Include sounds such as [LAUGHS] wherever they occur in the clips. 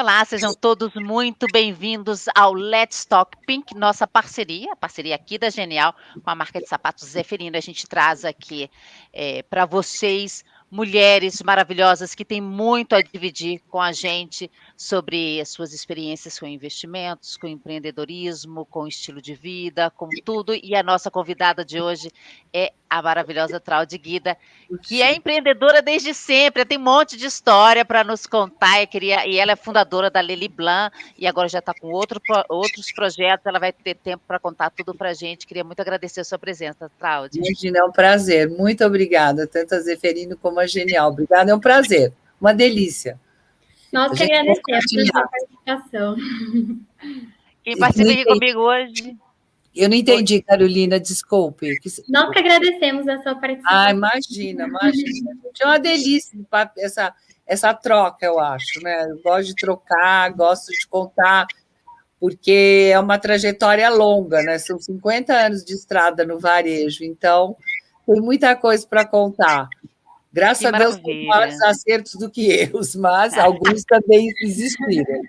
Olá, sejam todos muito bem-vindos ao Let's Talk Pink, nossa parceria, parceria aqui da Genial com a marca de sapatos Zeferino. A gente traz aqui é, para vocês mulheres maravilhosas que têm muito a dividir com a gente sobre as suas experiências com investimentos, com empreendedorismo, com estilo de vida, com tudo. E a nossa convidada de hoje é a maravilhosa Traude Guida, que é empreendedora desde sempre, tem um monte de história para nos contar, queria, e ela é fundadora da Lely Blanc, e agora já está com outro, outros projetos, ela vai ter tempo para contar tudo para a gente. Queria muito agradecer a sua presença, Traude. Imagina, é um prazer, muito obrigada, tanto a Zeferino como a Genial. Obrigada, é um prazer, uma delícia. Nós que agradecemos pela participação. Quem participa aqui comigo hoje eu não entendi, Carolina, desculpe. Nós que agradecemos a sua participação. Ah, imagina, imagina. É uma delícia essa, essa troca, eu acho, né? Eu gosto de trocar, gosto de contar, porque é uma trajetória longa, né? São 50 anos de estrada no varejo, então tem muita coisa para contar. Graças que a Deus, tem maiores acertos do que erros, mas [LAUGHS] alguns também existiram.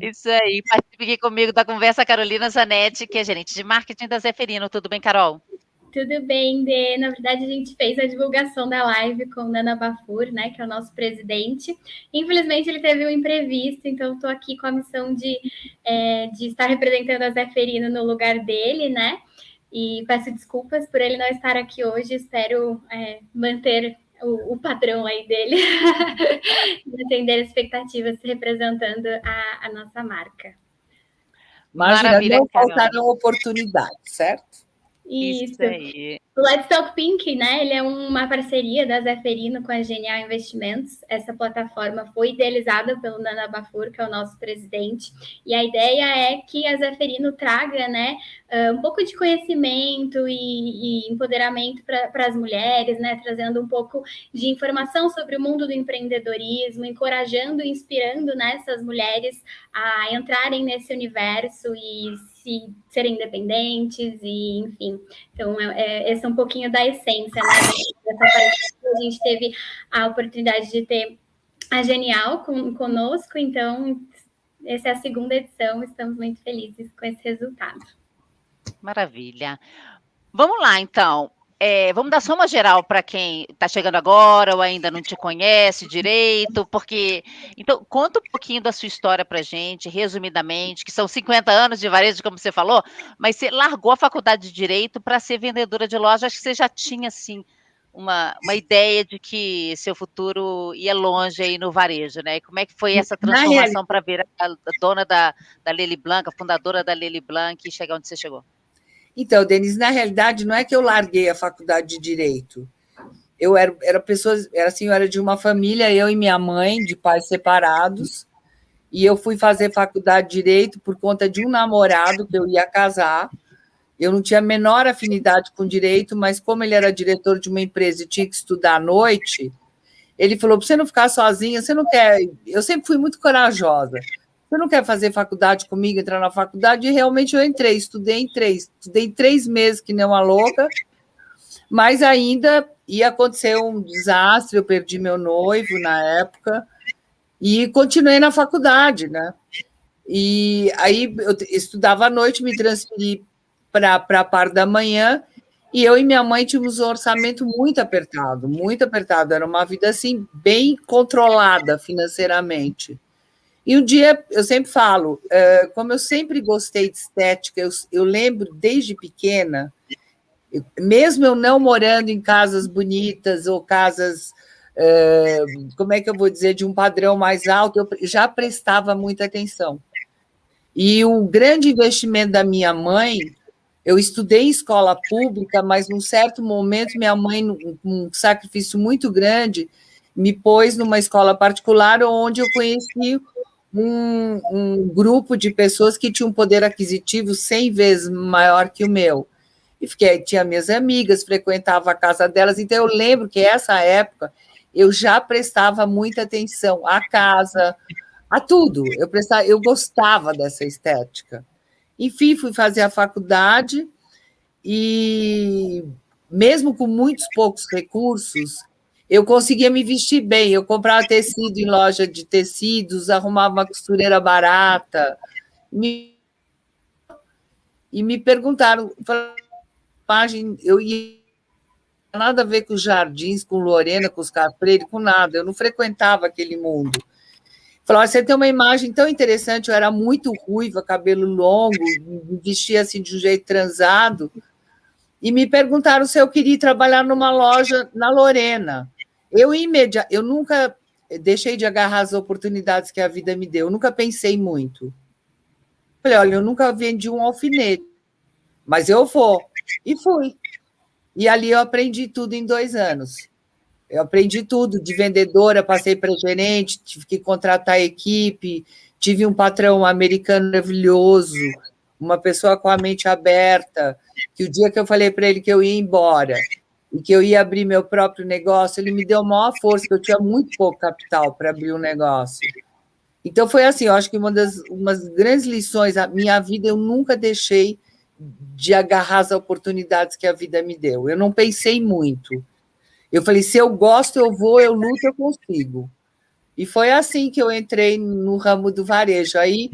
Isso aí. Participe aqui comigo da conversa Carolina Zanetti, que é gerente de marketing da Zeferino. Tudo bem, Carol? Tudo bem, Dê. Na verdade, a gente fez a divulgação da live com o Nana Bafur, né, que é o nosso presidente. Infelizmente, ele teve um imprevisto, então estou aqui com a missão de, é, de estar representando a Zeferino no lugar dele, né? E peço desculpas por ele não estar aqui hoje. Espero é, manter o, o padrão aí dele, [LAUGHS] de atender expectativas representando a, a nossa marca. Maravilha, não faltaram oportunidades, certo? Isso. Isso aí. O Let's Talk Pink, né? Ele é uma parceria da Zeferino com a Genial Investimentos. Essa plataforma foi idealizada pelo Nana Bafur, que é o nosso presidente. E a ideia é que a Zeferino traga, né, um pouco de conhecimento e, e empoderamento para as mulheres, né? Trazendo um pouco de informação sobre o mundo do empreendedorismo, encorajando e inspirando né, essas mulheres a entrarem nesse universo e se serem independentes e enfim. Então, é, é, esse é um pouquinho da essência né, dessa. A gente teve a oportunidade de ter a Genial com, conosco, então essa é a segunda edição, estamos muito felizes com esse resultado. Maravilha. Vamos lá, então. É, vamos dar só uma geral para quem está chegando agora ou ainda não te conhece direito, porque. Então, conta um pouquinho da sua história para gente, resumidamente, que são 50 anos de varejo, como você falou, mas você largou a faculdade de Direito para ser vendedora de loja. Acho que você já tinha, assim, uma, uma ideia de que seu futuro ia longe aí no varejo, né? E como é que foi essa transformação para ver a, dona da, da Lely Blanc, a fundadora da Lely Blanc, e chegar onde você chegou? Então, Denise, na realidade, não é que eu larguei a faculdade de Direito. Eu era, era pessoa, era assim, eu era de uma família, eu e minha mãe, de pais separados, e eu fui fazer faculdade de Direito por conta de um namorado que eu ia casar. Eu não tinha a menor afinidade com direito, mas como ele era diretor de uma empresa e tinha que estudar à noite, ele falou: para você não ficar sozinha, você não quer. Eu sempre fui muito corajosa. Você não quer fazer faculdade comigo, entrar na faculdade? E realmente eu entrei, estudei em três, estudei três meses, que nem uma louca, mas ainda ia acontecer um desastre, eu perdi meu noivo na época, e continuei na faculdade, né? E aí eu estudava à noite, me transferi para a parte da manhã, e eu e minha mãe tínhamos um orçamento muito apertado, muito apertado. Era uma vida assim bem controlada financeiramente. E um dia, eu sempre falo, uh, como eu sempre gostei de estética, eu, eu lembro desde pequena, mesmo eu não morando em casas bonitas ou casas, uh, como é que eu vou dizer, de um padrão mais alto, eu já prestava muita atenção. E o grande investimento da minha mãe, eu estudei em escola pública, mas num certo momento minha mãe, um sacrifício muito grande, me pôs numa escola particular onde eu conheci um, um grupo de pessoas que tinham um poder aquisitivo 100 vezes maior que o meu. E fiquei, tinha minhas amigas, frequentava a casa delas, então eu lembro que essa época eu já prestava muita atenção à casa, a tudo. Eu prestava, eu gostava dessa estética. Enfim, fui fazer a faculdade e mesmo com muitos poucos recursos, eu conseguia me vestir bem. Eu comprava tecido em loja de tecidos, arrumava uma costureira barata. Me... E me perguntaram, eu ia nada a ver com os jardins, com Lorena, com os Freire, com nada. Eu não frequentava aquele mundo. Falou, você tem uma imagem tão interessante, eu era muito ruiva, cabelo longo, me vestia assim de um jeito transado, e me perguntaram se eu queria trabalhar numa loja na Lorena. Eu imediat, eu nunca deixei de agarrar as oportunidades que a vida me deu, eu nunca pensei muito. Falei, olha, eu nunca vendi um alfinete, mas eu vou. E fui. E ali eu aprendi tudo em dois anos. Eu aprendi tudo, de vendedora, passei para gerente, tive que contratar equipe, tive um patrão americano maravilhoso, uma pessoa com a mente aberta, que o dia que eu falei para ele que eu ia embora e que eu ia abrir meu próprio negócio, ele me deu maior força, eu tinha muito pouco capital para abrir um negócio. Então foi assim, eu acho que uma das umas grandes lições da minha vida eu nunca deixei de agarrar as oportunidades que a vida me deu. Eu não pensei muito. Eu falei, se eu gosto, eu vou, eu luto, eu consigo. E foi assim que eu entrei no ramo do varejo. Aí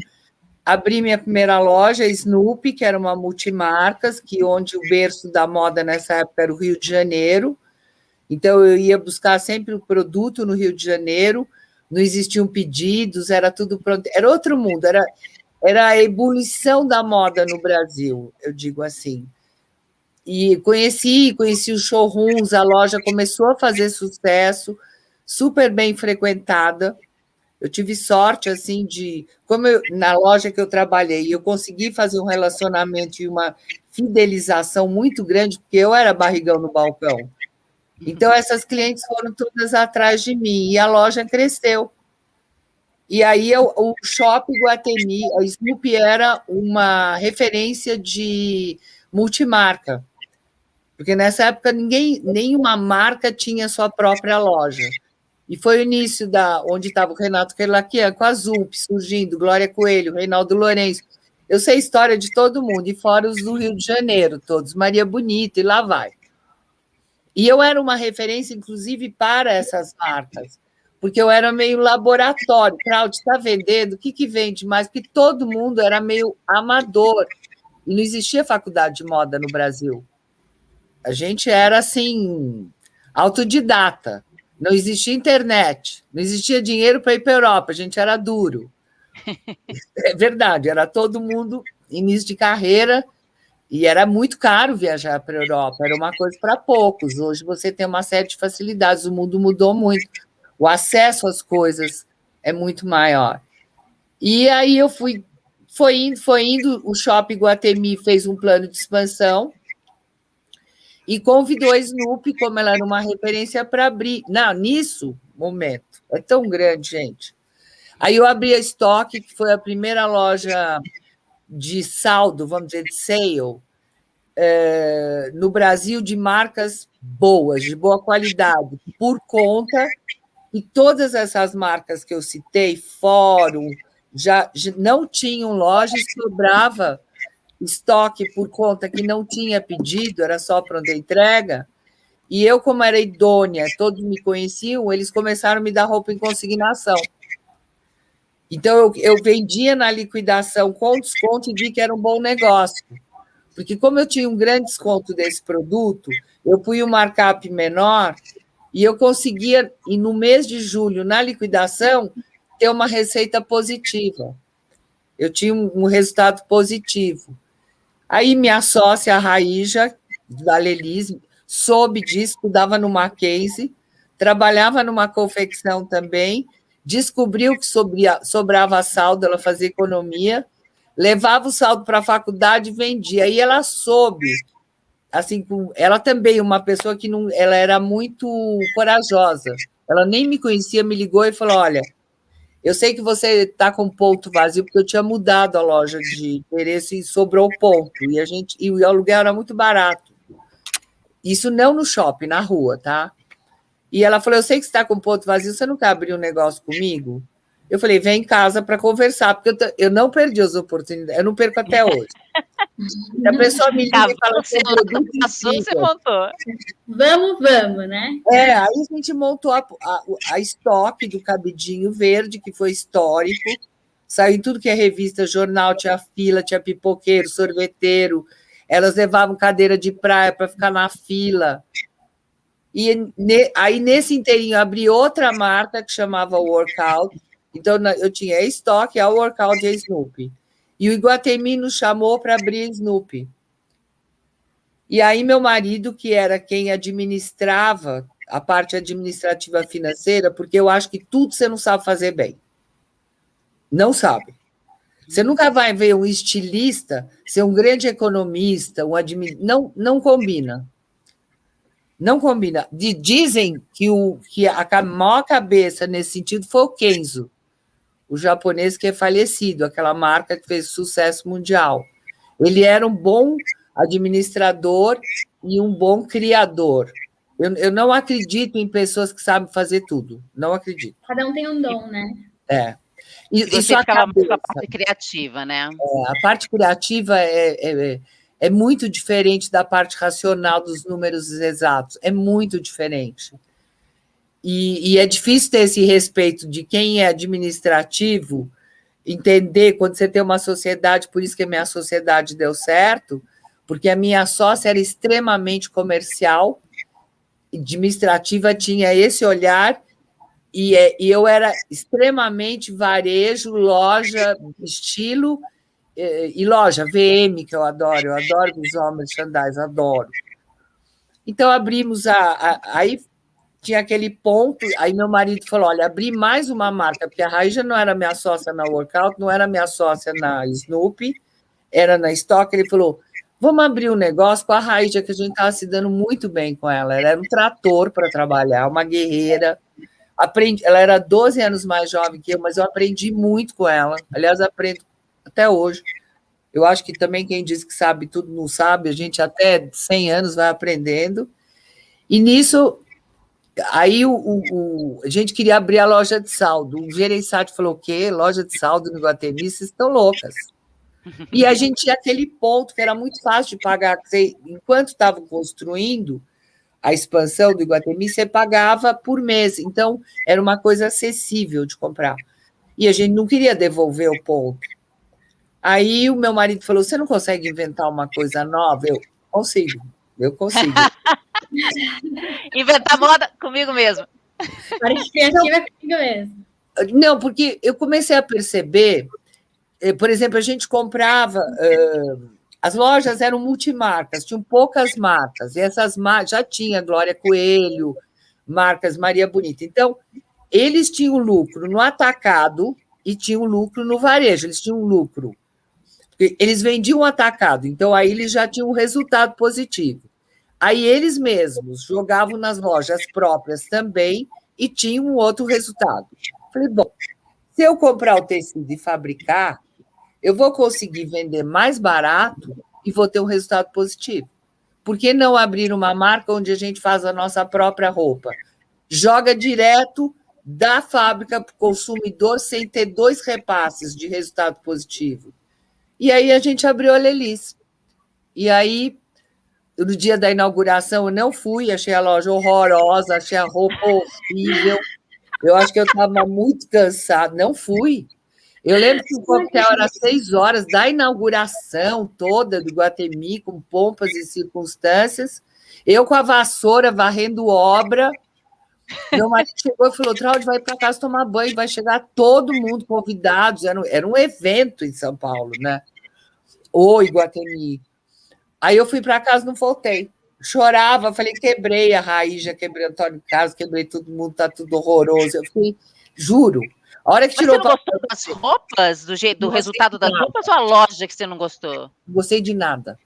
abri minha primeira loja, Snoopy, que era uma multimarcas, que onde o berço da moda nessa época era o Rio de Janeiro. Então eu ia buscar sempre o produto no Rio de Janeiro, não existiam pedidos, era tudo pronto, era outro mundo, era era a ebulição da moda no Brasil, eu digo assim. E conheci, conheci os showrooms, a loja começou a fazer sucesso, super bem frequentada. Eu tive sorte, assim, de... Como eu, na loja que eu trabalhei, eu consegui fazer um relacionamento e uma fidelização muito grande, porque eu era barrigão no balcão. Então, essas clientes foram todas atrás de mim, e a loja cresceu. E aí, eu, o Shopping Guatemi, a Snoopy era uma referência de multimarca porque nessa época ninguém, nenhuma marca tinha sua própria loja. E foi o início da onde estava o Renato Kerlakian, com a Zup surgindo, Glória Coelho, Reinaldo Lourenço. Eu sei história de todo mundo, e fora os do Rio de Janeiro, todos, Maria Bonita, e lá vai. E eu era uma referência, inclusive, para essas marcas, porque eu era meio laboratório. Claudio, está vendendo? O que, que vende mais? Porque todo mundo era meio amador. E não existia faculdade de moda no Brasil. A gente era assim, autodidata. Não existia internet, não existia dinheiro para ir para a Europa, a gente era duro. [LAUGHS] É verdade, era todo mundo início de carreira e era muito caro viajar para a Europa, era uma coisa para poucos. Hoje você tem uma série de facilidades, o mundo mudou muito, o acesso às coisas é muito maior. E aí eu fui, foi indo, foi indo, o Shopping Guatemi fez um plano de expansão, e convidou a Snoopy, como ela era uma referência, para abrir. Não, nisso, momento, é tão grande, gente. Aí eu abri a Stock, que foi a primeira loja de saldo, vamos dizer, de sale, é, no Brasil, de marcas boas, de boa qualidade, por conta que todas essas marcas que eu citei, Fórum, já, já não tinham loja e sobrava estoque por conta que não tinha pedido, era só pronta entrega. E eu, como era idônea, todos me conheciam, eles começaram a me dar roupa em consignação. Então, eu, eu vendia na liquidação com desconto e vi que era um bom negócio. Porque, como eu tinha um grande desconto desse produto, eu fui um markup menor e eu conseguia, e no mês de julho, na liquidação, ter uma receita positiva. Eu tinha um resultado positivo. Aí minha sócia, a Raíja, da Lelis, soube disso, estudava no Mackenzie, trabalhava numa confecção também, descobriu que sobria, sobrava saldo, ela fazia economia, levava o saldo para a faculdade e vendia. Aí ela soube, assim, ela também uma pessoa que não, ela era muito corajosa. Ela nem me conhecia, me ligou e falou: "Olha, eu sei que você está com ponto vazio, porque eu tinha mudado a loja de interesse e sobrou ponto. E a gente e o aluguel era muito barato. Isso não no shopping, na rua, tá? E ela falou: Eu sei que você está com ponto vazio, você não quer abrir um negócio comigo? Eu falei, vem em casa para conversar, porque eu, eu, não perdi as oportunidades, eu não perco até [LAUGHS] hoje. a pessoa me liga e fala assim, produto você montou. Vamos, vamos, né? É, aí a gente montou a, a, a estoque do Cabidinho Verde, que foi histórico, saiu em tudo que é revista, jornal, tinha fila, tinha pipoqueiro, sorveteiro, elas levavam cadeira de praia para ficar na fila. E ne, aí, nesse inteirinho, abri outra marca que chamava Workout, então, eu tinha estoque, a workout e a Snoopy. E o Iguatemi nos chamou para abrir a Snoopy. E aí, meu marido, que era quem administrava a parte administrativa financeira, porque eu acho que tudo você não sabe fazer bem. Não sabe. Você nunca vai ver um estilista ser um grande economista, um admin... não, não combina. Não combina. Dizem que, o, que a maior cabeça nesse sentido foi o Kenzo o japonês que é falecido, aquela marca que fez sucesso mundial. Ele era um bom administrador e um bom criador. Eu, eu não acredito em pessoas que sabem fazer tudo. Não acredito. Cada um tem um dom, né? É. E, Você isso com a parte criativa, né? É, a parte criativa é, é, é muito diferente da parte racional dos números exatos. É muito diferente. E, e, é difícil ter esse respeito de quem é administrativo, entender quando você tem uma sociedade, por isso que a minha sociedade deu certo, porque a minha sócia era extremamente comercial, administrativa, tinha esse olhar, e, é, e eu era extremamente varejo, loja, estilo, e, e loja, VM, que eu adoro, eu adoro visual merchandising, adoro. Então, abrimos a, a. Aí tinha aquele ponto, aí meu marido falou, olha, abri mais uma marca, porque a Raíja não era minha sócia na Workout, não era minha sócia na Snoopy, era na Stock, ele falou, vamos abrir um negócio com a Raíja, que a gente estava se dando muito bem com ela, ela era um trator para trabalhar, uma guerreira, aprendi, ela era 12 anos mais jovem que eu, mas eu aprendi muito com ela, aliás, aprendo até hoje, eu acho que também quem diz que sabe tudo não sabe, a gente até 100 anos vai aprendendo, e nisso Aí o, o, a gente queria abrir a loja de saldo. O gerenciado falou: o quê? Loja de saldo no Iguatemi? Vocês estão loucas. [LAUGHS] E a gente tinha aquele ponto que era muito fácil de pagar. Você, enquanto estava construindo a expansão do Iguatemi, você pagava por mês. Então, era uma coisa acessível de comprar. E a gente não queria devolver o ponto. Aí o meu marido falou: Você não consegue inventar uma coisa nova? Eu consigo, eu consigo. [LAUGHS] [LAUGHS] Inventar moda comigo mesmo. Criativa é comigo mesmo. Não, porque eu comecei a perceber, eh, por exemplo, a gente comprava, uh, as lojas eram multimarcas, tinham poucas marcas, e essas marcas já tinha Glória Coelho, marcas Maria Bonita. Então, eles tinham lucro no atacado e tinham lucro no varejo, eles tinham lucro. Eles vendiam atacado, então aí eles já tinham um resultado positivo. Aí eles mesmos jogavam nas lojas próprias também e tinham um outro resultado. Falei, bom, se eu comprar o tecido e fabricar, eu vou conseguir vender mais barato e vou ter um resultado positivo. Por que não abrir uma marca onde a gente faz a nossa própria roupa? Joga direto da fábrica para o consumidor sem ter dois repasses de resultado positivo. E aí a gente abriu a Lelis. E aí no dia da inauguração eu não fui, achei a loja horrorosa, achei a roupa horrível. Eu acho que eu estava muito cansada, não fui. Eu lembro que o coquetel era seis horas da inauguração toda do Guatemi, com pompas e circunstâncias. Eu com a vassoura varrendo obra. Meu marido chegou e falou: Traude, vai para casa tomar banho, vai chegar todo mundo convidados. Era um, era um evento em São Paulo, né? O Iguatemi. Aí eu fui para casa, não voltei. Chorava, falei, quebrei a raiz, já quebrei o Antônio Carlos, quebrei todo mundo, tá tudo horroroso. Eu fiquei, juro. A hora que Mas tirou. Você não gostou das roupas, do, jeito, do resultado das roupas ou a loja que você não gostou? Não gostei de nada.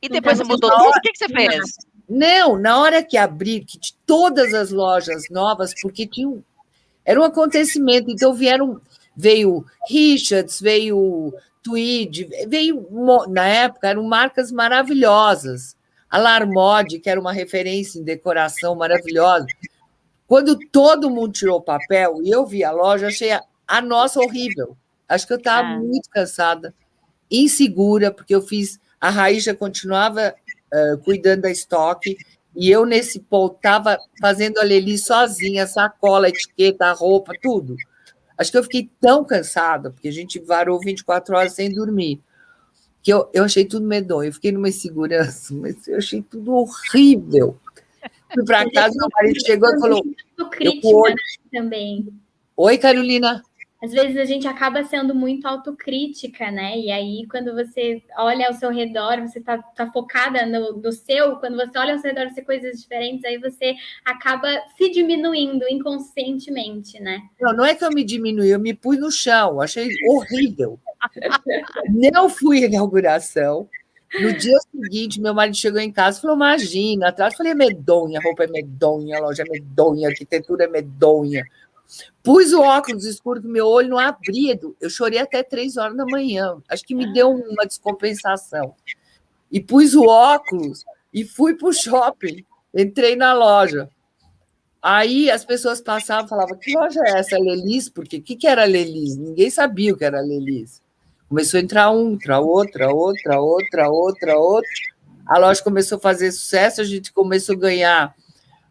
E depois então, mudou tudo? O que, que você fez? Não, na hora que abri, que todas as lojas novas, porque tinha um, era um acontecimento, então vieram, veio Richards, veio Tweed, veio, na época, eram marcas maravilhosas. A Larmode, que era uma referência em decoração maravilhosa. Quando todo mundo tirou o papel e eu vi a loja, achei a, a nossa horrível. Acho que eu estava ah. muito cansada, insegura, porque eu fiz. A Raíssa continuava uh, cuidando da estoque, e eu, nesse ponto, estava fazendo a Leli sozinha, sacola, etiqueta, roupa, tudo. Acho que eu fiquei tão cansada, porque a gente varou 24 horas sem dormir, que eu, eu achei tudo medonho. Eu fiquei numa insegurança, mas eu achei tudo horrível. Fui para casa, meu marido chegou e falou. Crítica, eu, também. Oi, Carolina às vezes a gente acaba sendo muito autocrítica, né? E aí, quando você olha ao seu redor, você tá, tá focada no, no seu, quando você olha ao seu redor, você coisas diferentes, aí você acaba se diminuindo inconscientemente, né? Não, não é que eu me diminui, eu me pus no chão, achei horrível. não fui à inauguração. No dia seguinte, meu marido chegou em casa e falou: Imagina, atrás. Eu falei: é medonha, roupa é medonha, loja é medonha, arquitetura é medonha. Pus o óculos escuro que meu olho não abria. Eu chorei até três horas da manhã. Acho que me deu uma descompensação. E pus o óculos e fui para o shopping. Entrei na loja. Aí as pessoas passavam e falavam: que loja é essa? Lelis? Porque o que, que era Lelis? Ninguém sabia o que era Lelis. Começou a entrar um, outra, outra, outra, outra, outra, outra. A loja começou a fazer sucesso, a gente começou a ganhar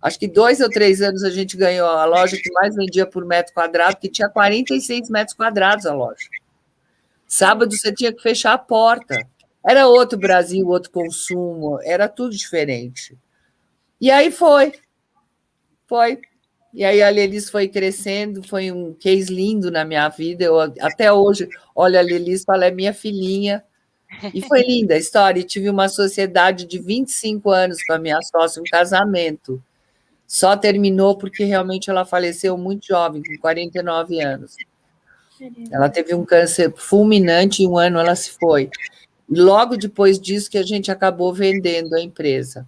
Acho que dois ou três anos a gente ganhou a loja que mais vendia por metro quadrado, que tinha 46 metros quadrados a loja. Sábado você tinha que fechar a porta. Era outro Brasil, outro consumo, era tudo diferente. E aí foi. Foi. E aí a Lelis foi crescendo, foi um case lindo na minha vida. Eu até hoje olho a Lelis falo, é minha filhinha. E foi linda a história. E tive uma sociedade de 25 anos com a minha sócia, um casamento. Só terminou porque realmente ela faleceu muito jovem, com 49 anos. Ela teve um câncer fulminante e um ano ela se foi. Logo depois disso que a gente acabou vendendo a empresa.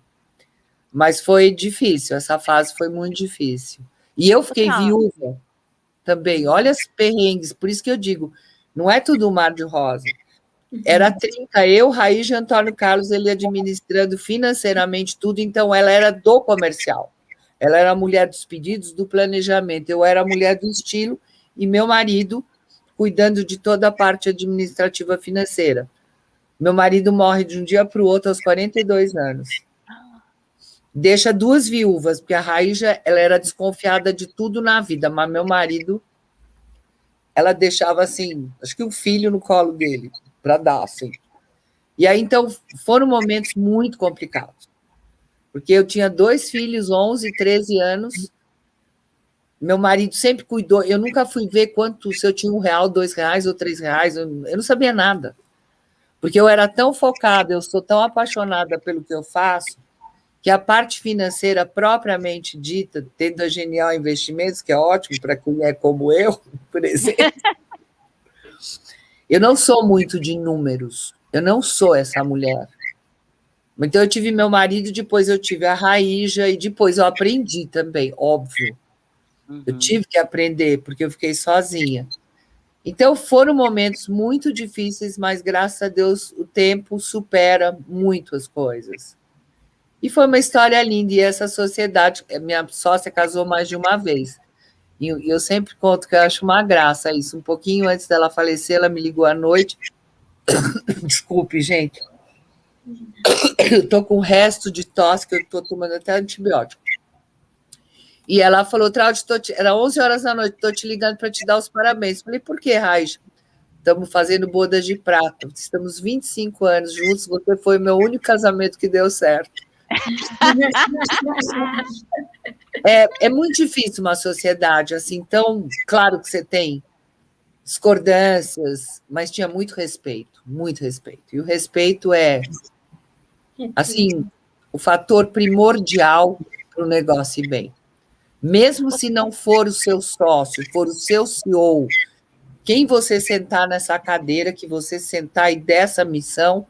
Mas foi difícil, essa fase foi muito difícil. E eu fiquei Total. viúva também. Olha as perrengues, por isso que eu digo, não é tudo um mar de rosa. Era 30, eu, Raiz e Antônio Carlos, ele administrando financeiramente tudo, então ela era do comercial. Ela era a mulher dos pedidos, do planejamento. Eu era a mulher do estilo e meu marido cuidando de toda a parte administrativa financeira. Meu marido morre de um dia para o outro aos 42 anos. Deixa duas viúvas, porque a Raíja ela era desconfiada de tudo na vida, mas meu marido ela deixava assim, acho que um filho no colo dele para dar assim. E aí então foram momentos muito complicados porque eu tinha dois filhos, 11 e 13 anos. Meu marido sempre cuidou. Eu nunca fui ver quanto, se eu tinha um real, dois reais ou três reais. Eu, eu não sabia nada. Porque eu era tão focada, eu sou tão apaixonada pelo que eu faço, que a parte financeira propriamente dita, tendo a Genial Investimentos, que é ótimo para quem é como eu, [LAUGHS] por exemplo, [LAUGHS] eu não sou muito de números. Eu não sou essa mulher. Então, eu tive meu marido, depois eu tive a Raíja, e depois eu aprendi também, óbvio. Uhum. Eu tive que aprender, porque eu fiquei sozinha. Então, foram momentos muito difíceis, mas graças a Deus o tempo supera muito as coisas. E foi uma história linda, e essa sociedade, minha sócia casou mais de uma vez. E eu sempre conto que eu acho uma graça isso. Um pouquinho antes dela falecer, ela me ligou à noite. [COUGHS] Desculpe, gente eu tô com resto de tosse, que eu tô tomando até antibiótico. E ela falou, Traude, te... era 11 horas da noite, estou te ligando para te dar os parabéns. Falei, por que, Raiz? Estamos fazendo bodas de prata, estamos 25 anos juntos, você foi o meu único casamento que deu certo. é, é muito difícil uma sociedade assim, então, claro que você tem discordâncias, mas tinha muito respeito, muito respeito. E o respeito é assim, o fator primordial para o negócio ir bem. Mesmo se não for o seu sócio, for o seu CEO, quem você sentar nessa cadeira, que você sentar e dessa missão,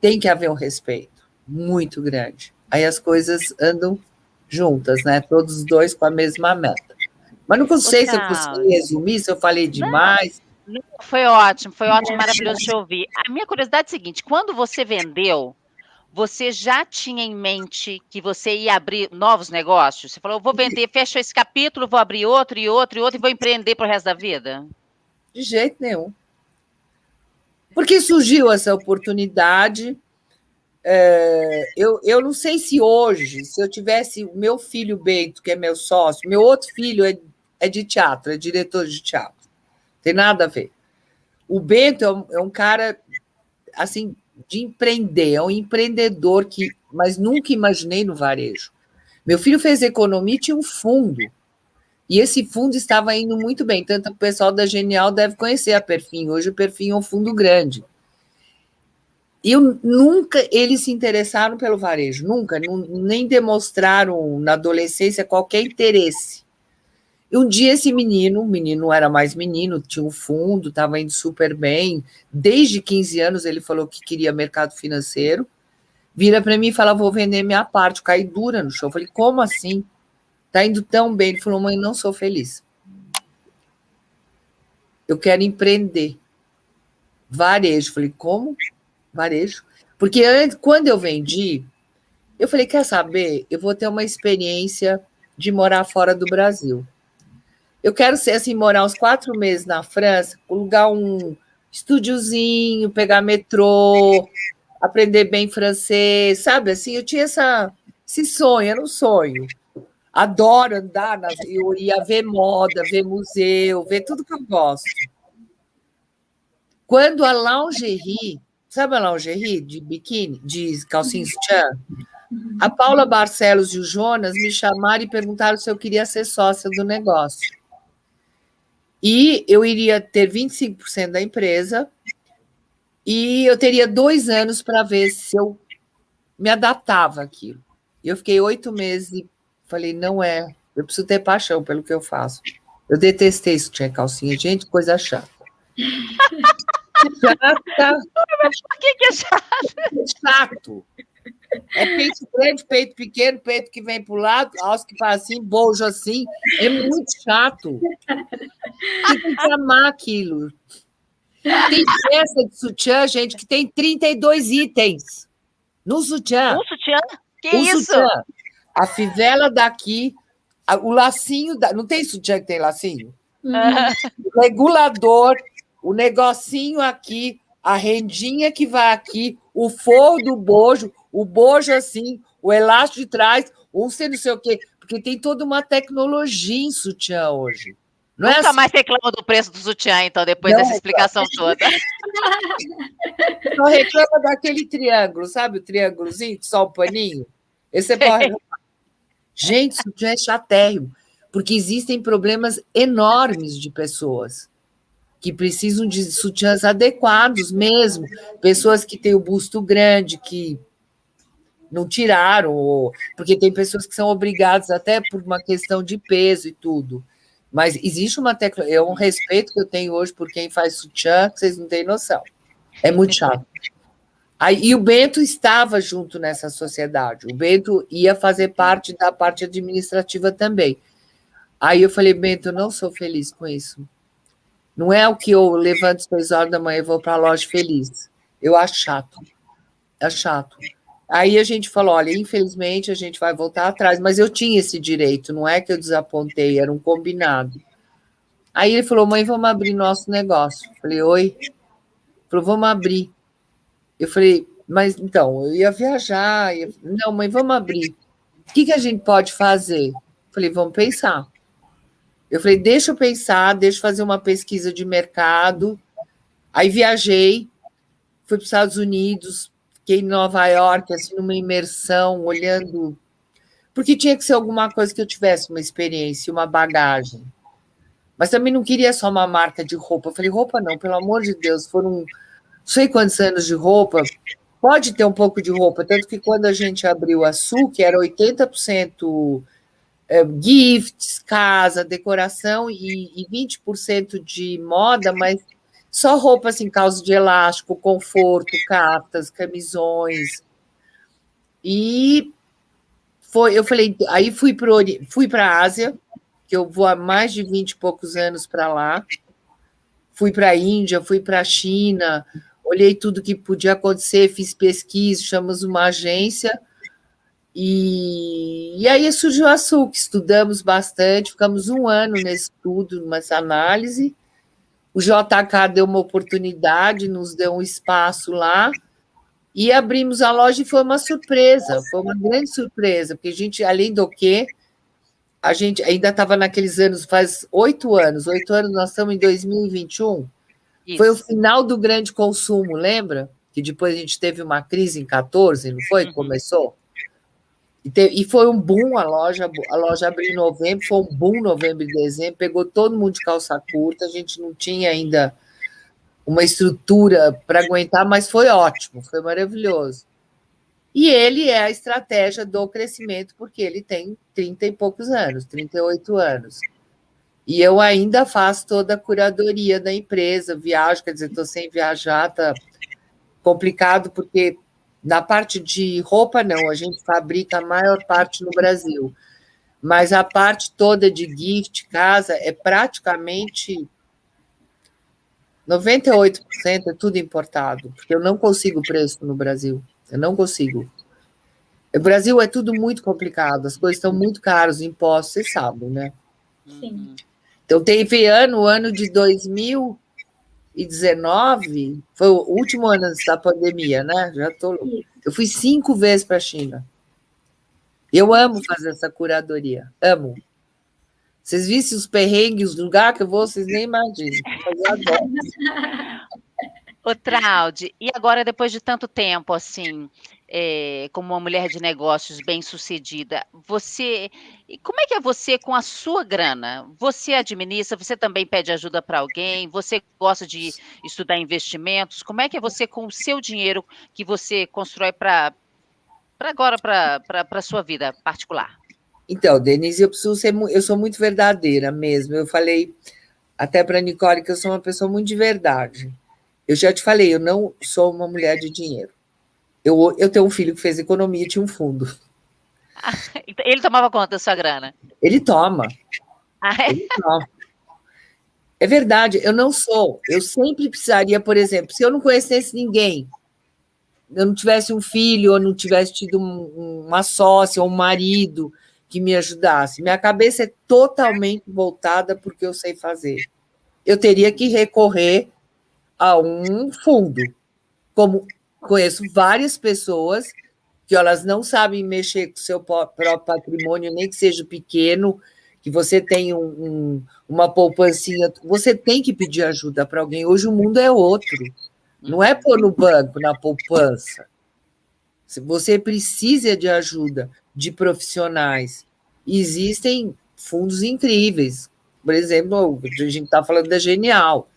tem que haver um respeito muito grande. Aí as coisas andam juntas, né? Todos os dois com a mesma meta. Mas não sei se eu consegui resumir, se eu falei demais. Não, foi ótimo, foi ótimo, maravilhoso te ouvir. A minha curiosidade é a seguinte: quando você vendeu, você já tinha em mente que você ia abrir novos negócios? Você falou, vou vender, fecho esse capítulo, vou abrir outro e outro e outro e vou empreender para o resto da vida? De jeito nenhum. Porque surgiu essa oportunidade. É, eu, eu não sei se hoje, se eu tivesse o meu filho Bento, que é meu sócio, meu outro filho é, é de teatro, é diretor de teatro. Tem nada a ver. O Bento é um, é um cara assim de empreender, é um empreendedor que, mas nunca imaginei no varejo. Meu filho fez economia e tinha um fundo. E esse fundo estava indo muito bem, tanto o pessoal da Genial deve conhecer a Perfim. Hoje o Perfim é um fundo grande. Eu, nunca eles se interessaram pelo varejo, nunca, nem demonstraram na adolescência qualquer interesse. E um dia esse menino, o menino era mais menino, tinha um fundo, estava indo super bem. Desde 15 anos ele falou que queria mercado financeiro. Vira para mim e fala: vou vender minha parte, caí dura no show. Eu falei, como assim? Tá indo tão bem. Ele falou, mãe, não sou feliz. Eu quero empreender. Varejo. Eu falei, como? Varejo. Porque antes, quando eu vendi, eu falei, quer saber? Eu vou ter uma experiência de morar fora do Brasil. Eu quero ser assim, morar uns quatro meses na França, alugar um estúdiozinho, pegar metrô, aprender bem francês, sabe? Assim, eu tinha essa, esse sonho, era um sonho. Adoro andar, nas, eu ia ver moda, ver museu, ver tudo que eu gosto. Quando a lingerie, sabe a lingerie de biquíni, de calcinha sutiã? A Paula Barcelos e o Jonas me chamaram e perguntaram se eu queria ser sócia do negócio. E eu iria ter 25% da empresa e eu teria dois anos para ver se eu me adaptava àquilo. Eu fiquei oito meses e falei, não é, eu preciso ter paixão pelo que eu faço. Eu detestei isso, tinha calcinha. Gente, coisa chata. [LAUGHS] chata. Por que, que é chato? Chato. É peito grande, peito pequeno, peito que vem para o lado, alça que faz assim, bojo assim. É muito chato. Tem que amar aquilo. Tem peça de sutiã, gente, que tem 32 itens no sutiã. Um sutiã? Que um isso? Sutiã. A fivela daqui, o lacinho, da... não tem sutiã que tem lacinho? Uhum. O regulador, o negocinho aqui, a rendinha que vai aqui, o forro do bojo, o bojo assim, o elástico de trás, um sei não sei o quê, porque tem toda uma tecnologia em sutiã hoje. Não é Nunca é assim... mais reclama do preço do sutiã, então, depois não, dessa explicação toda. [LAUGHS] Só reclama daquele triângulo, sabe o triângulozinho, só o paninho? Esse é pode... [LAUGHS] Gente, sutiã é chatérrimo, porque existem problemas enormes de pessoas que precisam de sutiãs adequados mesmo, pessoas que têm o busto grande, que não tiraram, ou, porque tem pessoas que são obrigadas até por uma questão de peso e tudo. Mas existe uma tecnologia, é um respeito que eu tenho hoje por quem faz sutiã, que vocês não têm noção. É muito chato. Aí, e o Bento estava junto nessa sociedade. O Bento ia fazer parte da parte administrativa também. Aí eu falei, Bento, eu não sou feliz com isso. Não é o que eu levanto às seis horas da manhã e vou para a loja feliz. Eu acho chato. É chato. Aí a gente falou: olha, infelizmente a gente vai voltar atrás, mas eu tinha esse direito, não é que eu desapontei, era um combinado. Aí ele falou: mãe, vamos abrir nosso negócio. Eu falei: oi. Ele falou: vamos abrir. Eu falei: mas então, eu ia viajar. Ia... Não, mãe, vamos abrir. O que, que a gente pode fazer? Eu falei: vamos pensar. Eu falei: deixa eu pensar, deixa eu fazer uma pesquisa de mercado. Aí viajei, fui para os Estados Unidos, fiquei em Nova York, assim, numa imersão, olhando. Porque tinha que ser alguma coisa que eu tivesse uma experiência, uma bagagem. Mas também não queria só uma marca de roupa. Eu falei, roupa não, pelo amor de Deus, foram sei quantos anos de roupa. Pode ter um pouco de roupa, tanto que quando a gente abriu a Sul, que era 80% é, gifts, casa, decoração e, e 20% de moda, mas só roupa assim, calça de elástico, conforto, cartas, camisões. E foi, eu falei, aí fui para fui a Ásia, que eu vou há mais de 20 e poucos anos para lá. Fui para a Índia, fui para a China, olhei tudo que podia acontecer, fiz pesquisa, chamamos uma agência, e, e aí surgiu a SUC, estudamos bastante, ficamos um ano nesse estudo, nessa análise, o JK deu uma oportunidade, nos deu um espaço lá, e abrimos a loja e foi uma surpresa, foi uma grande surpresa, porque a gente, além do que, a gente ainda estava naqueles anos, faz oito anos, oito anos, nós estamos em 2021. Isso. Foi o final do grande consumo, lembra? Que depois a gente teve uma crise em 14, não foi? Uhum. Começou. E, foi um boom a loja, a loja abriu em novembro, foi um boom novembro e dezembro, pegou todo mundo de calça curta, a gente não tinha ainda uma estrutura para aguentar, mas foi ótimo, foi maravilhoso. E ele é a estratégia do crescimento, porque ele tem 30 e poucos anos, 38 anos. E eu ainda faço toda a curadoria da empresa, viajo, quer dizer, estou sem viajar, tá complicado, porque na parte de roupa, não, a gente fabrica a maior parte no Brasil. Mas a parte toda de gift, casa, é praticamente 98% é tudo importado, porque eu não consigo preço no Brasil. Eu não consigo. O Brasil é tudo muito complicado, as coisas estão muito caras, os impostos, vocês sabem, né? Sim. Então, teve ano, o ano de 2019, foi o último ano antes da pandemia, né? Já tô Eu fui cinco vezes para a China. Eu amo fazer essa curadoria, amo. Vocês vissem os perrengues, os lugares que eu vou, vocês nem imaginam. Eu adoro. [LAUGHS] Ô, Traude, e agora, depois de tanto tempo, assim, é, como uma mulher de negócios bem-sucedida, você, como é que é você com a sua grana? Você administra, você também pede ajuda para alguém, você gosta de estudar investimentos, como é que é você com o seu dinheiro que você constrói para agora, para a sua vida particular? Então, Denise, eu preciso ser, eu sou muito verdadeira mesmo, eu falei até para Nicole que eu sou uma pessoa muito de verdade, eu já te falei, eu não sou uma mulher de dinheiro. Eu, eu tenho um filho que fez economia e tinha um fundo. [LAUGHS] Ele tomava conta da sua grana? Ele toma. Ah, é? Ele toma. É verdade, eu não sou. Eu sempre precisaria, por exemplo, se eu não conhecesse ninguém, eu não tivesse um filho, ou não tivesse tido um, uma sócia ou um marido que me ajudasse, minha cabeça é totalmente voltada porque eu sei fazer. Eu teria que recorrer a um fundo. Como conheço várias pessoas que elas não sabem mexer com o seu próprio patrimônio, nem que seja pequeno, que você tem um, um, uma poupancinha, você tem que pedir ajuda para alguém. Hoje o mundo é outro. Não é pôr no banco, na poupança. Você precisa de ajuda de profissionais. Existem fundos incríveis. Por exemplo, a gente está falando da Genial.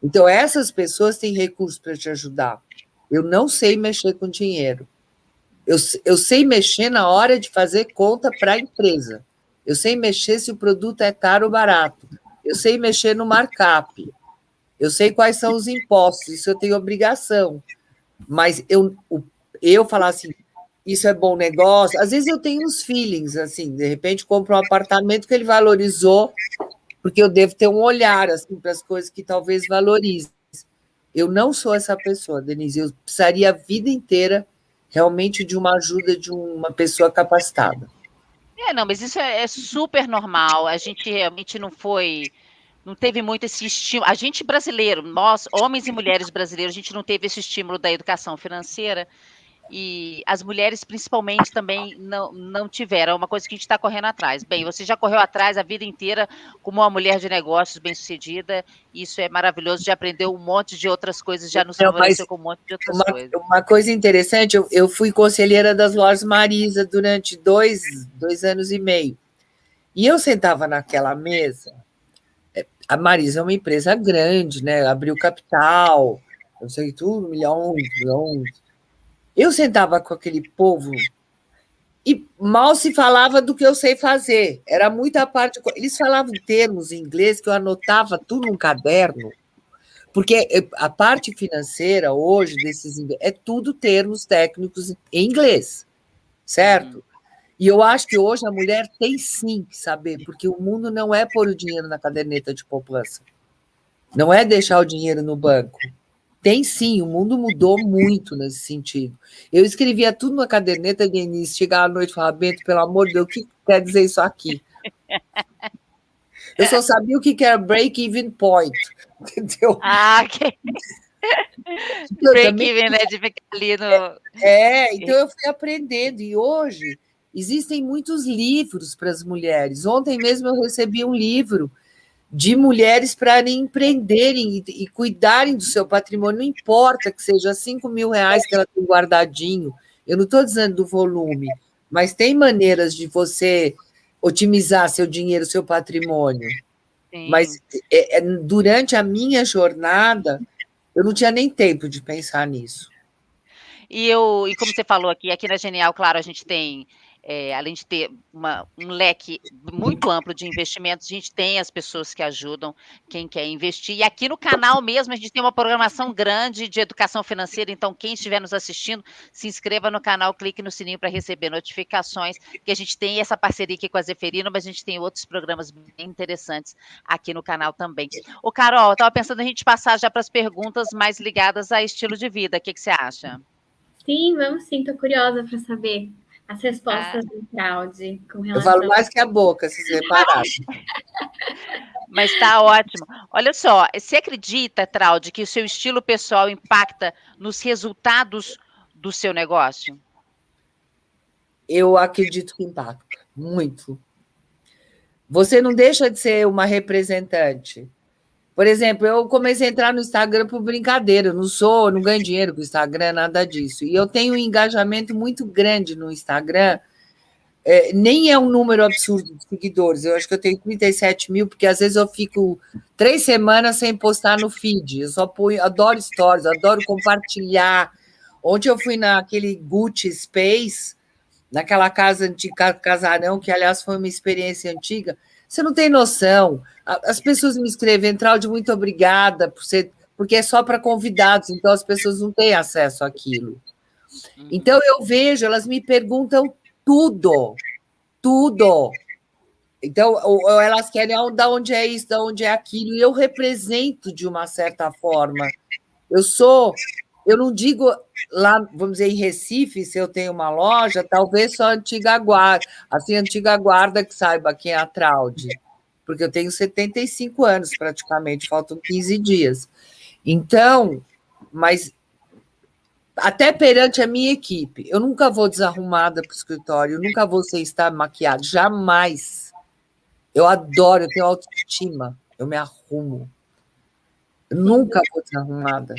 Então, essas pessoas têm recursos para te ajudar. Eu não sei mexer com dinheiro. Eu, eu sei mexer na hora de fazer conta para a empresa. Eu sei mexer se o produto é caro ou barato. Eu sei mexer no markup. Eu sei quais são os impostos. Isso eu tenho obrigação. Mas eu, eu falar assim, isso é bom negócio. Às vezes eu tenho uns feelings, assim, de repente compro um apartamento que ele valorizou porque eu devo ter um olhar assim para as coisas que talvez valorize. Eu não sou essa pessoa, Denise. Eu precisaria a vida inteira realmente de uma ajuda de uma pessoa capacitada. É, não, mas isso é, é super normal. A gente realmente não foi, não teve muito esse estímulo. A gente brasileiro, nós, homens e mulheres brasileiros, a gente não teve esse estímulo da educação financeira e as mulheres principalmente também não, não tiveram, é uma coisa que a gente está correndo atrás. Bem, você já correu atrás a vida inteira como uma mulher de negócios bem-sucedida, isso é maravilhoso, já aprendeu um monte de outras coisas, já nos favoreceu com um monte de outras uma, coisas. Uma coisa interessante, eu, eu fui conselheira das lojas Marisa durante dois, dois anos e meio, e eu sentava naquela mesa, é, a Marisa é uma empresa grande, né? Abriu capital, não sei tudo, milhões, milhões eu sentava com aquele povo e mal se falava do que eu sei fazer. Era muita parte. Eles falavam termos em inglês que eu anotava tudo num caderno, porque a parte financeira hoje desses é tudo termos técnicos em inglês, certo? E eu acho que hoje a mulher tem sim que saber, porque o mundo não é pôr o dinheiro na caderneta de poupança. Não é deixar o dinheiro no banco. Tem sim, o mundo mudou muito nesse sentido. Eu escrevia tudo na caderneta de início, chegava à noite e falava, Bento, pelo amor de Deus, o que quer dizer isso aqui? Eu só sabia o que era break-even point, [LAUGHS] entendeu? Ah, ok. break-even, né, de ficar ali no... É, então eu fui aprendendo, e hoje existem muitos livros para as mulheres. Ontem mesmo eu recebi um livro de mulheres para empreenderem e, e, cuidarem do seu patrimônio, não importa que seja 5 mil reais que ela tem guardadinho, eu não estou dizendo do volume, mas tem maneiras de você otimizar seu dinheiro, seu patrimônio. Sim. Mas é, é, durante a minha jornada, eu não tinha nem tempo de pensar nisso. E eu, e como você falou aqui, aqui na Genial, claro, a gente tem é, além de ter uma, um leque muito amplo de investimentos, a gente tem as pessoas que ajudam quem quer investir. E aqui no canal mesmo, a gente tem uma programação grande de educação financeira. Então, quem estiver nos assistindo, se inscreva no canal, clique no sininho para receber notificações, que a gente tem essa parceria aqui com a Zeferino, mas a gente tem outros programas bem interessantes aqui no canal também. O Carol, estava pensando a gente passar já para as perguntas mais ligadas a estilo de vida. O que, que você acha? Sim, vamos sim, estou curiosa para saber as respostas ah. do Claude com relação... Eu falo mais que a boca, se você reparar. [LAUGHS] Mas está ótimo. Olha só, você acredita, Traude, que o seu estilo pessoal impacta nos resultados do seu negócio? Eu acredito que impacta, muito. Você não deixa de ser uma representante. Por exemplo, eu comecei a entrar no Instagram por brincadeira, eu não sou, não ganho dinheiro com o Instagram, nada disso. E eu tenho um engajamento muito grande no Instagram, é, nem é um número absurdo de seguidores, eu acho que eu tenho 37 mil, porque às vezes eu fico três semanas sem postar no feed, eu só ponho, adoro stories, adoro compartilhar. Ontem eu fui naquele Gucci Space, naquela casa antiga, casarão, que aliás foi uma experiência antiga, você não tem noção. As pessoas me escrevem, Traude, muito obrigada, por ser, porque é só para convidados, então as pessoas não têm acesso àquilo. Uhum. Então eu vejo, elas me perguntam tudo, tudo. Então, elas querem oh, da onde é isso, da onde é aquilo, e eu represento de uma certa forma. Eu sou eu não digo lá, vamos dizer, em Recife, se eu tenho uma loja, talvez só a antiga guarda, assim, a antiga guarda que saiba quem é a Traude, porque eu tenho 75 anos praticamente, faltam 15 dias. Então, mas até perante a minha equipe, eu nunca vou desarrumada para o escritório, eu nunca vou sem estar maquiada, jamais. Eu adoro, eu tenho autoestima, eu me arrumo. Eu nunca vou desarrumada.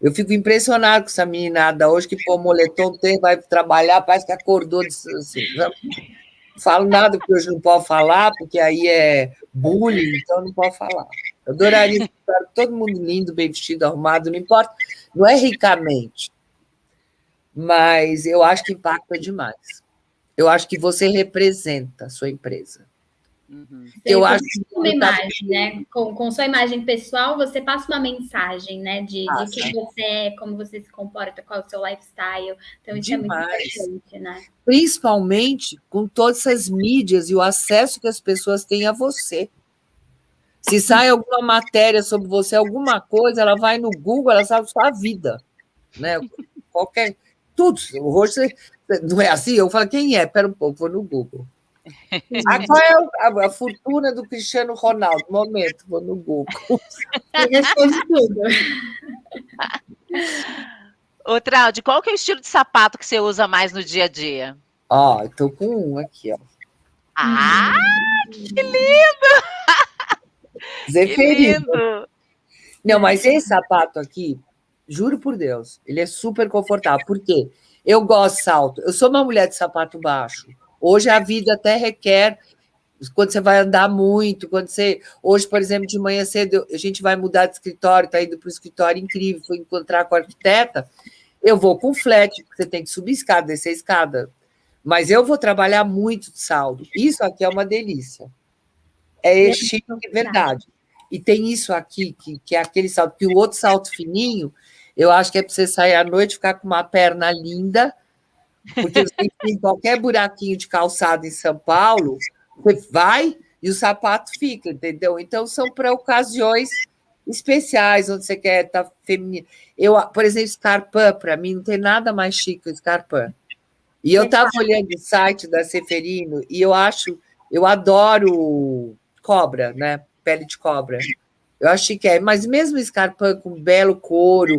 Eu fico impressionado com essa meninada hoje que pô, moletom tem, vai trabalhar, parece que acordou. Assim, não falo nada que hoje não pode falar, porque aí é bullying, então não pode falar. Eu adoraria estar todo mundo lindo, bem vestido, arrumado, não importa, não é ricamente, mas eu acho que impacta demais. Eu acho que você representa a sua empresa. Uhum. Eu acho que uma imagem, né? Com, com sua imagem pessoal, você passa uma mensagem, né? De, de quem você é, como você se comporta, qual é o seu lifestyle. Então, isso Demais. é muito importante, né? Principalmente com todas essas mídias e o acesso que as pessoas têm a você. Se sai alguma matéria sobre você, alguma coisa, ela vai no Google, ela sabe sua vida, né? Qualquer tudo. Hoje não é assim. Eu falo quem é? Pera um pouco, vou no Google. Ah, qual é a, a, fortuna do Cristiano Ronaldo? Momento, vou no Google. [LAUGHS] Responde tudo. Ô, Traude, qual que é o estilo de sapato que você usa mais no dia a dia? Ó, estou com um aqui, ó. Ah, que lindo! [LAUGHS] Zeferino. Que lindo. Não, mas esse sapato aqui, juro por Deus, ele é super confortável. Por quê? Eu gosto de salto. Eu sou uma mulher de sapato baixo. Hoje a vida até requer quando você vai andar muito, quando você. Hoje, por exemplo, de manhã cedo, a gente vai mudar de escritório, está indo para o escritório incrível, fui encontrar com a arquiteta. Eu vou com flat, porque você tem que subir escada, descer escada. Mas eu vou trabalhar muito de saldo. Isso aqui é uma delícia. É, é chique de verdade. E tem isso aqui, que, que é aquele salto, que o outro salto fininho, eu acho que é para você sair à noite, ficar com uma perna linda, porque tem qualquer buraquinho de calçado em São Paulo, você vai e o sapato fica, entendeu? Então, são para ocasiões especiais, onde você quer estar tá feminino. Eu, por exemplo, Scarpan, para mim, não tem nada mais chique que Scarpan. E eu estava olhando o site da Seferino e eu acho, eu adoro cobra, né? Pele de cobra. Eu acho que é, mas mesmo Scarpan com belo couro,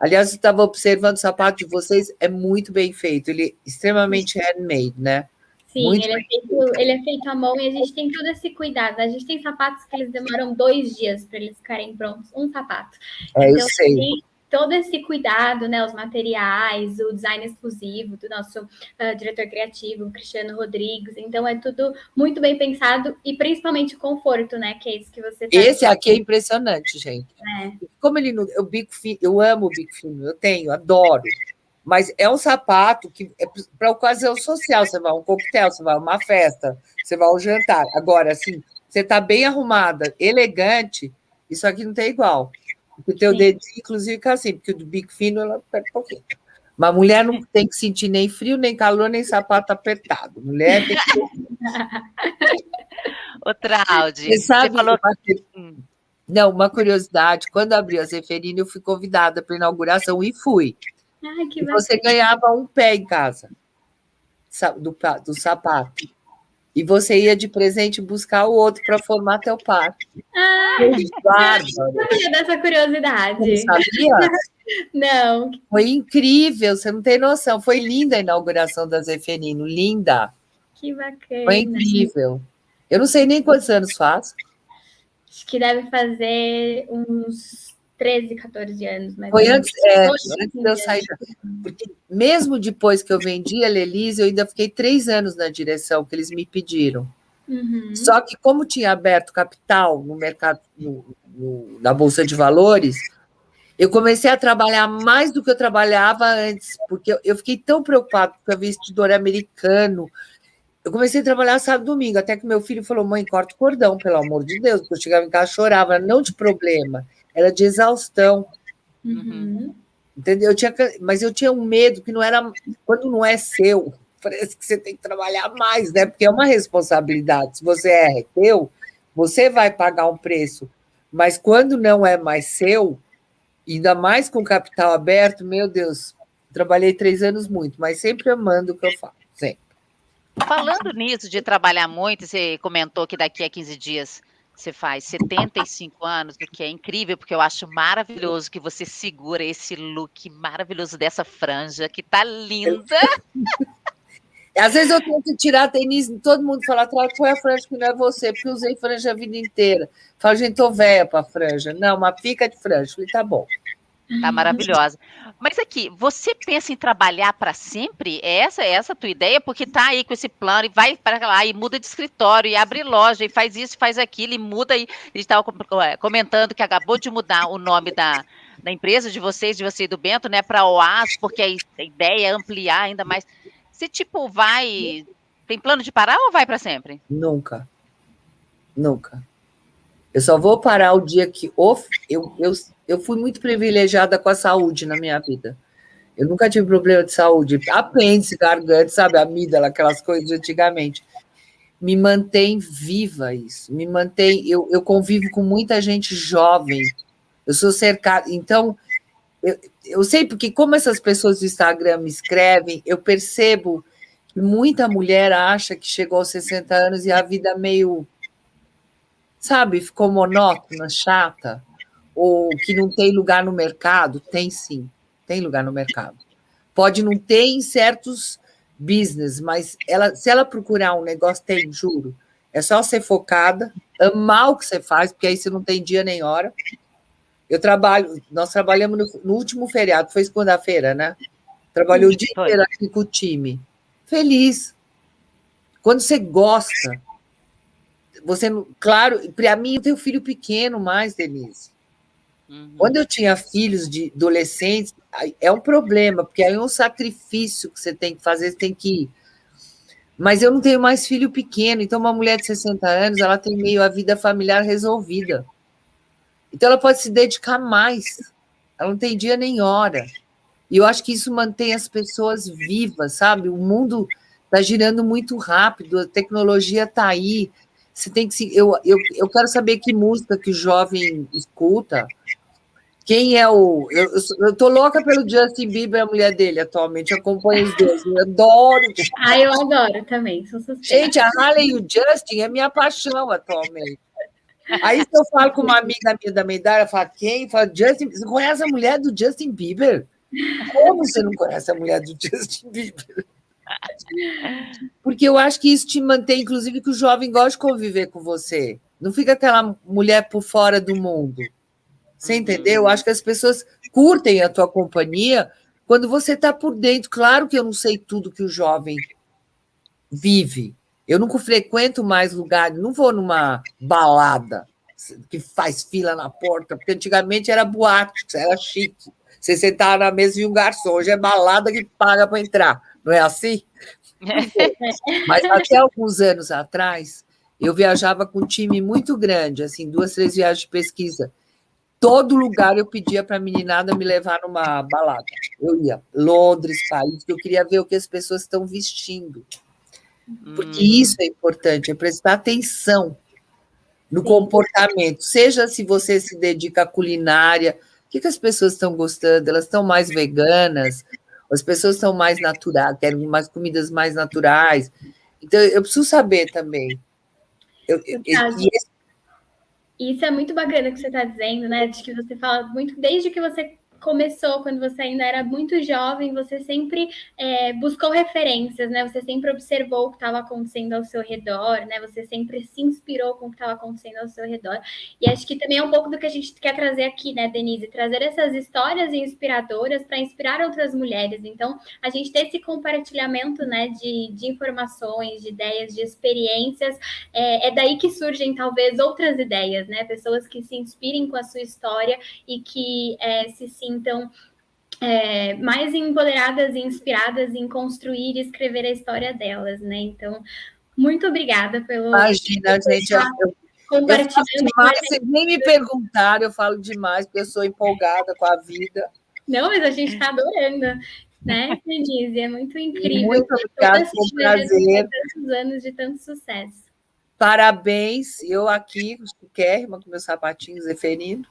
aliás, eu estava observando o sapato de vocês, é muito bem feito, ele é extremamente handmade, né? Sim, ele é, feito, ele é, feito, à mão e a gente tem todo esse cuidado. A gente tem sapatos que eles demoram dois dias para eles ficarem prontos, um sapato. É, então, eu sei todo esse cuidado, né, os materiais, o design exclusivo do nosso uh, diretor criativo, Cristiano Rodrigues. Então é tudo muito bem pensado e principalmente o conforto, né, que é isso que você. Tá esse aqui é impressionante, gente. É. Como ele não, eu bico fino, eu amo o bico fino, eu tenho, adoro. Mas é um sapato que é para ocasião social. Você vai a um coquetel, você vai a uma festa, você vai ao jantar. Agora, assim, você está bem arrumada, elegante, isso aqui não tem igual. O teu dedo, inclusive, fica assim, porque o do bico fino ela aperta um pouquinho. Mas mulher não tem que sentir nem frio, nem calor, nem sapato apertado. Mulher tem que. Outra [LAUGHS] Audi. Você sabe, você falou... Uma... Não, uma curiosidade: quando abriu a Zeferina, eu fui convidada para a inauguração e fui. Ai, e você ganhava um pé em casa do, do sapato e você ia de presente buscar o outro para formar teu par. Ah, eu sabia dessa curiosidade. Não sabia? [LAUGHS] Não. Foi incrível, você não tem noção. Foi linda a inauguração da Zeferino, linda. Que bacana. Foi incrível. Eu não sei nem quantos anos faz. Acho que deve fazer uns 13, 14 anos. Mas Foi antes, é, antes de eu sair. Porque mesmo depois que eu vendi a Lelise, eu ainda fiquei três anos na direção que eles me pediram. Uhum. Só que, como tinha aberto capital no mercado, no, no, na Bolsa de Valores, eu comecei a trabalhar mais do que eu trabalhava antes, porque eu, eu fiquei tão preocupado com o vestidor americano. Eu comecei a trabalhar sábado domingo, até que meu filho falou: mãe, corta o cordão, pelo amor de Deus. Porque eu chegava em casa chorava, não de problema era de exaustão. Uhum. Entendeu? Eu tinha, mas eu tinha um medo que não era. Quando não é seu, [LAUGHS] parece que você tem que trabalhar mais, né? Porque é uma responsabilidade. Se você é teu, você vai pagar um preço. Mas quando não é mais seu, ainda mais com capital aberto, meu Deus, trabalhei três anos muito, mas sempre amando o que eu faço, sempre. Falando nisso de trabalhar muito, você comentou que daqui a 15 dias você faz 75 anos, o que é incrível, porque eu acho maravilhoso que você segura esse look maravilhoso dessa franja, que tá linda. [LAUGHS] Às vezes eu tento tirar tênis, todo mundo fala, foi a franja que não é você, porque eu usei franja a vida inteira. Falo, gente, tô velha para franja. Não, uma fica de franja. Falei, tá bom. Tá maravilhosa. Mas aqui, você pensa em trabalhar para sempre? É essa é essa a tua ideia? Porque tá aí com esse plano e vai para lá e muda de escritório e abre loja e faz isso, faz aquilo e muda e estava é, comentando que acabou de mudar o nome da, da empresa de vocês, de você e do Bento, né, para OAS, porque a ideia é ampliar ainda mais. Você tipo vai tem plano de parar ou vai para sempre? Nunca. Nunca. Eu só vou parar o dia que eu, eu, eu fui muito privilegiada com a saúde na minha vida. Eu nunca tive problema de saúde, apêndice, garganta, sabe, amígdala, aquelas coisas antigamente. Me mantém viva isso, me mantém. Eu, eu convivo com muita gente jovem, eu sou cercada. Então, eu, eu sei porque, como essas pessoas do Instagram me escrevem, eu percebo que muita mulher acha que chegou aos 60 anos e a vida meio sabe, ficou monótona, chata, ou que não tem lugar no mercado, tem sim, tem lugar no mercado. Pode não ter em certos business, mas ela, se ela procurar um negócio, tem, juro. É só ser focada, amar o que você faz, porque aí você não tem dia nem hora. Eu trabalho, nós trabalhamos no, no último feriado, foi segunda-feira, né? Trabalhei o dia inteiro aqui com o time. Feliz. Quando você gosta, você, claro, para mim eu tenho filho pequeno mais, Denise. Uhum. Quando eu tinha filhos de adolescentes, é um problema, porque aí é um sacrifício que você tem que fazer, você tem que ir. Mas eu não tenho mais filho pequeno, então uma mulher de 60 anos, ela tem meio a vida familiar resolvida. Então ela pode se dedicar mais. Ela não tem dia nem hora. E eu acho que isso mantém as pessoas vivas, sabe? O mundo está girando muito rápido, a tecnologia está aí, você tem que se. Eu, eu, eu quero saber que música que o jovem escuta. Quem é o. Eu, eu tô louca pelo Justin Bieber, a mulher dele atualmente. Eu acompanho os dois. Eu adoro. Ah, eu adoro também. Sou Gente, a Harley e o Justin é minha paixão atualmente. Aí se eu falo com uma amiga minha da minha idade, ela fala, quem? Fala, Justin, você conhece a mulher do Justin Bieber? Como você não conhece a mulher do Justin Bieber? Porque eu acho que isso te mantém, inclusive, que o jovem gosta de conviver com você. Não fica aquela mulher por fora do mundo. Você entendeu? Eu acho que as pessoas curtem a tua companhia quando você está por dentro. Claro que eu não sei tudo que o jovem vive. Eu nunca frequento mais lugares, não vou numa balada que faz fila na porta, porque antigamente era boate, era chique. Você sentava na mesa e um garçom, hoje é balada que paga para entrar não é assim? [LAUGHS] Mas até alguns anos atrás, eu viajava com um time muito grande, assim, duas, três viagens de pesquisa. Todo lugar eu pedia para a meninada me levar numa balada. Eu ia, Londres, Paris, eu queria ver o que as pessoas estão vestindo. Porque hum. isso é importante, é prestar atenção no comportamento. Seja se você se dedica à culinária, o que, que as pessoas estão gostando? Elas estão mais veganas? As pessoas são mais naturais, querem mais comidas mais naturais. Então, eu preciso saber também. Eu, eu, Isso é muito bacana que você está dizendo, né? De que você fala muito desde que você começou quando você ainda era muito jovem, você sempre é, buscou referências, né? Você sempre observou o que estava acontecendo ao seu redor, né? Você sempre se inspirou com o que estava acontecendo ao seu redor. E acho que também é um pouco do que a gente quer trazer aqui, né, Denise? Trazer essas histórias inspiradoras para inspirar outras mulheres. Então, a gente ter esse compartilhamento, né, de, de informações, de ideias, de experiências, é, é daí que surgem talvez outras ideias, né? Pessoas que se inspirem com a sua história e que é, se sintam é, mais empoderadas e inspiradas em construir e escrever a história delas, né? Então, muito obrigada pelo. Imagina, gente. Eu, eu, compartilhando. Eu demais, vocês nem me perguntaram, eu falo demais, porque eu sou empolgada com a vida. Não, mas a gente está adorando, né, Denise? É muito incrível. Muito obrigada, foi um prazer. Tantos anos de tanto sucesso. Parabéns, eu aqui, chiquérrima, com meus sapatinhos Zeferino.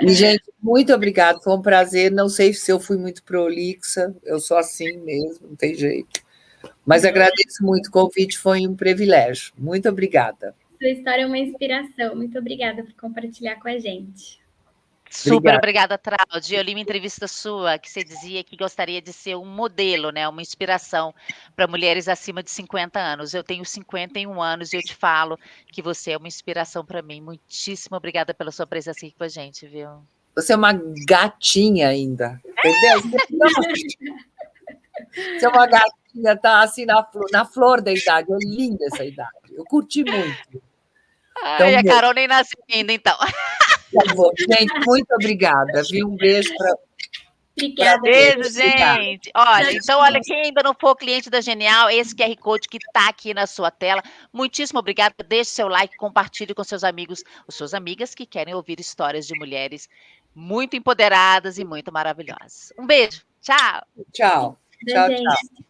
E, gente, muito obrigado, foi um prazer. Não sei se eu fui muito prolixa, eu sou assim mesmo, não tem jeito. Mas agradeço muito o convite, foi um privilégio. Muito obrigada. Sua história é uma inspiração. Muito obrigada por compartilhar com a gente. Super obrigada, Traude. Eu li uma entrevista sua que você dizia que gostaria de ser um modelo, né, uma inspiração para mulheres acima de 50 anos. Eu tenho 51 anos e eu te falo que você é uma inspiração para mim. Muitíssimo obrigada pela sua presença aqui com a gente, viu? Você é uma gatinha ainda, entendeu? Você [LAUGHS] é uma gatinha, tá assim na flor, na flor da idade. É linda essa idade. Eu curti muito. Ai, então, a Carol nem nasceu ainda, então. [LAUGHS] Bom. Gente, muito obrigada, viu? Um beijo para. Obrigada. Beijo, gente. Olha, então, olha, quem ainda não for cliente da Genial, esse QR Code que está aqui na sua tela. Muitíssimo obrigada. Deixe seu like, compartilhe com seus amigos, os suas amigas que querem ouvir histórias de mulheres muito empoderadas e muito maravilhosas. Um beijo. Tchau. Tchau. Tchau, tchau.